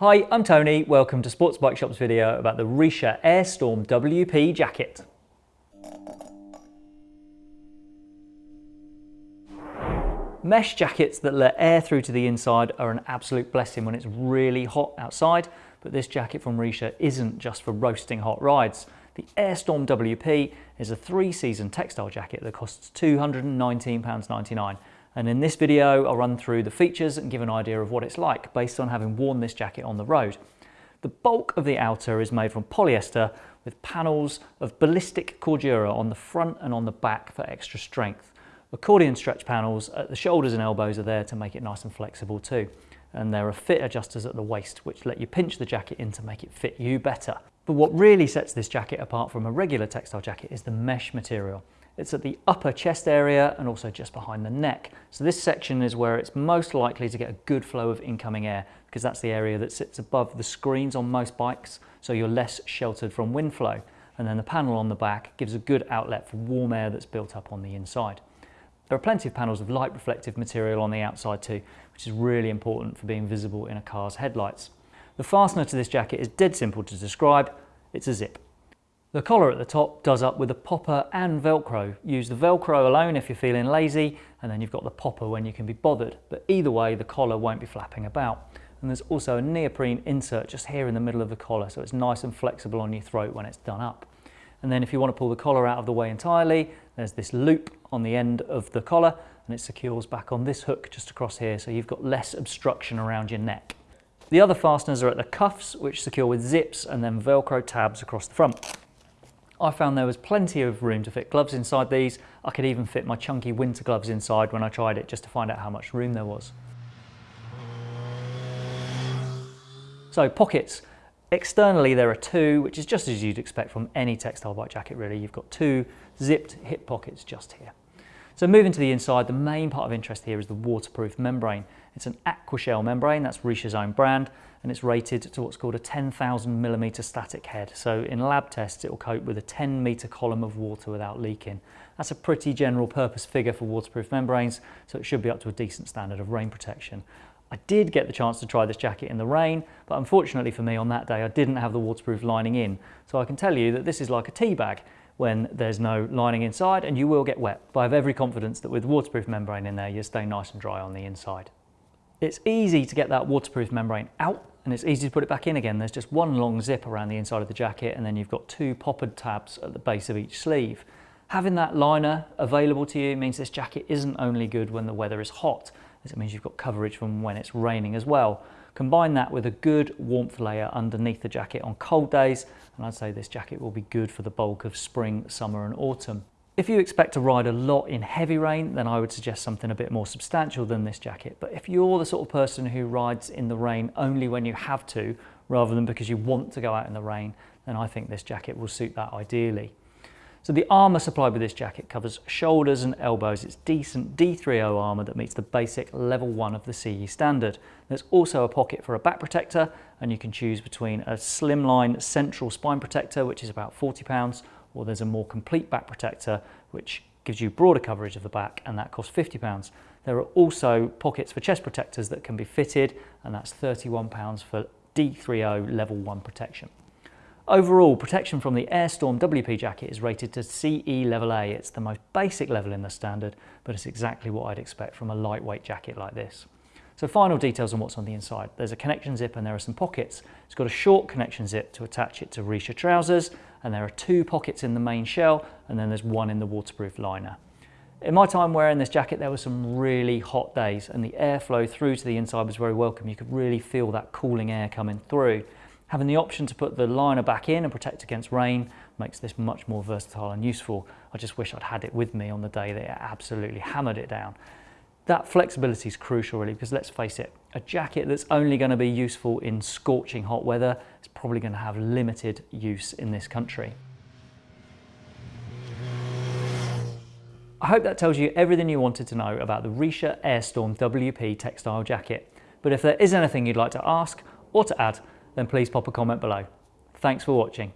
Hi, I'm Tony. Welcome to Sports Bike Shop's video about the Richa Airstorm WP jacket. Mesh jackets that let air through to the inside are an absolute blessing when it's really hot outside, but this jacket from Richa isn't just for roasting hot rides. The Airstorm WP is a three-season textile jacket that costs £219.99 and in this video I'll run through the features and give an idea of what it's like based on having worn this jacket on the road. The bulk of the outer is made from polyester with panels of ballistic cordura on the front and on the back for extra strength. Accordion stretch panels at the shoulders and elbows are there to make it nice and flexible too. And there are fit adjusters at the waist which let you pinch the jacket in to make it fit you better. But what really sets this jacket apart from a regular textile jacket is the mesh material. It's at the upper chest area and also just behind the neck. So this section is where it's most likely to get a good flow of incoming air because that's the area that sits above the screens on most bikes so you're less sheltered from wind flow. And then the panel on the back gives a good outlet for warm air that's built up on the inside. There are plenty of panels of light reflective material on the outside too, which is really important for being visible in a car's headlights. The fastener to this jacket is dead simple to describe, it's a zip. The collar at the top does up with a popper and velcro. Use the velcro alone if you're feeling lazy and then you've got the popper when you can be bothered. But either way the collar won't be flapping about. And there's also a neoprene insert just here in the middle of the collar so it's nice and flexible on your throat when it's done up. And then if you want to pull the collar out of the way entirely, there's this loop on the end of the collar and it secures back on this hook just across here so you've got less obstruction around your neck. The other fasteners are at the cuffs which secure with zips and then velcro tabs across the front. I found there was plenty of room to fit gloves inside these. I could even fit my chunky winter gloves inside when I tried it just to find out how much room there was. So pockets. Externally there are two, which is just as you'd expect from any textile bike jacket really. You've got two zipped hip pockets just here. So moving to the inside, the main part of interest here is the waterproof membrane. It's an Aquashell membrane, that's Richa's own brand, and it's rated to what's called a 10,000 millimeter static head. So in lab tests, it will cope with a 10 meter column of water without leaking. That's a pretty general purpose figure for waterproof membranes, so it should be up to a decent standard of rain protection. I did get the chance to try this jacket in the rain, but unfortunately for me on that day, I didn't have the waterproof lining in. So I can tell you that this is like a tea bag when there's no lining inside and you will get wet. But I have every confidence that with waterproof membrane in there, you'll stay nice and dry on the inside. It's easy to get that waterproof membrane out and it's easy to put it back in again. There's just one long zip around the inside of the jacket and then you've got two poppered tabs at the base of each sleeve. Having that liner available to you means this jacket isn't only good when the weather is hot, as it means you've got coverage from when it's raining as well. Combine that with a good warmth layer underneath the jacket on cold days, and I'd say this jacket will be good for the bulk of spring, summer and autumn. If you expect to ride a lot in heavy rain, then I would suggest something a bit more substantial than this jacket. But if you're the sort of person who rides in the rain only when you have to, rather than because you want to go out in the rain, then I think this jacket will suit that ideally. So the armour supplied with this jacket covers shoulders and elbows. It's decent D3O armour that meets the basic level 1 of the CE standard. There's also a pocket for a back protector and you can choose between a slimline central spine protector which is about £40 or there's a more complete back protector which gives you broader coverage of the back and that costs £50. There are also pockets for chest protectors that can be fitted and that's £31 for D3O level 1 protection. Overall, protection from the Airstorm WP jacket is rated to CE level A. It's the most basic level in the standard, but it's exactly what I'd expect from a lightweight jacket like this. So final details on what's on the inside. There's a connection zip and there are some pockets. It's got a short connection zip to attach it to Richa trousers, and there are two pockets in the main shell, and then there's one in the waterproof liner. In my time wearing this jacket, there were some really hot days and the airflow through to the inside was very welcome. You could really feel that cooling air coming through. Having the option to put the liner back in and protect against rain makes this much more versatile and useful. I just wish I'd had it with me on the day that it absolutely hammered it down. That flexibility is crucial really because let's face it, a jacket that's only going to be useful in scorching hot weather is probably going to have limited use in this country. I hope that tells you everything you wanted to know about the Richa Airstorm WP textile jacket. But if there is anything you'd like to ask or to add, then please pop a comment below. Thanks for watching.